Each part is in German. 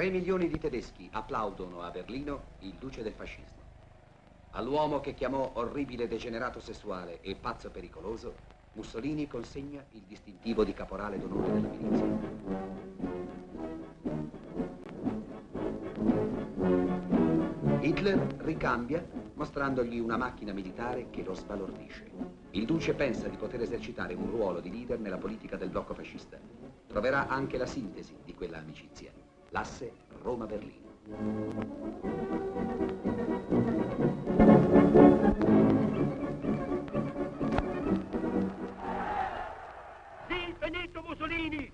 Tre milioni di tedeschi applaudono a Berlino il duce del fascismo. All'uomo che chiamò orribile degenerato sessuale e pazzo pericoloso, Mussolini consegna il distintivo di caporale d'onore della milizia. Hitler ricambia mostrandogli una macchina militare che lo sbalordisce. Il duce pensa di poter esercitare un ruolo di leader nella politica del blocco fascista. Troverà anche la sintesi di quella amicizia, l'asse Roma-Berlino. Sie, Benito Mussolini,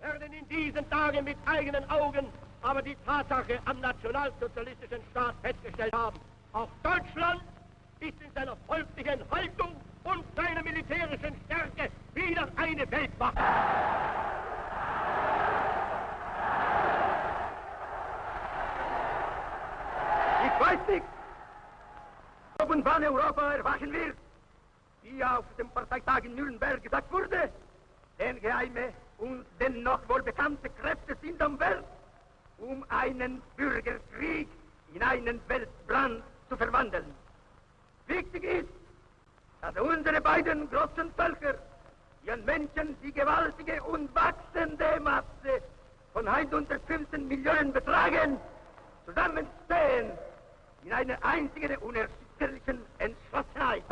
werden in diesen Tagen mit eigenen Augen aber die Tatsache am nationalsozialistischen Staat festgestellt haben. Auch Deutschland ist in seiner folglichen Haltung und seiner militärischen Stärke wieder eine Weltmacht. Ich weiß nicht, ob und wann Europa erwachen wird, wie auf dem Parteitag in Nürnberg gesagt wurde, denn geheime und dennoch wohl bekannte Kräfte sind am Werk, um einen Bürgerkrieg in einen Weltbrand zu verwandeln. Wichtig ist, dass unsere beiden großen Völker ihren Menschen die gewaltige und wachsende Masse von 115 Millionen betragen, zusammenstehen in einer einzigen unerschütterlichen Entschlossenheit.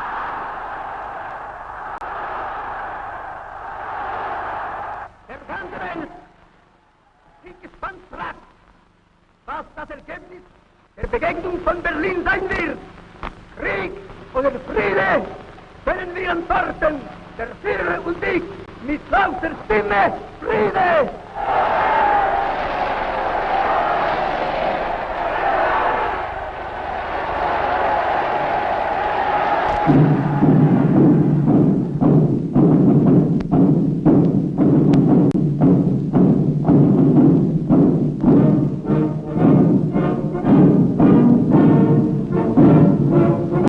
Der ganze Welt ist gespannt fragt, was das Ergebnis der Begegnung von Berlin sein wird. Krieg oder Friede können wir antworten, der Führer und ich, mit lauter Stimme, Friede!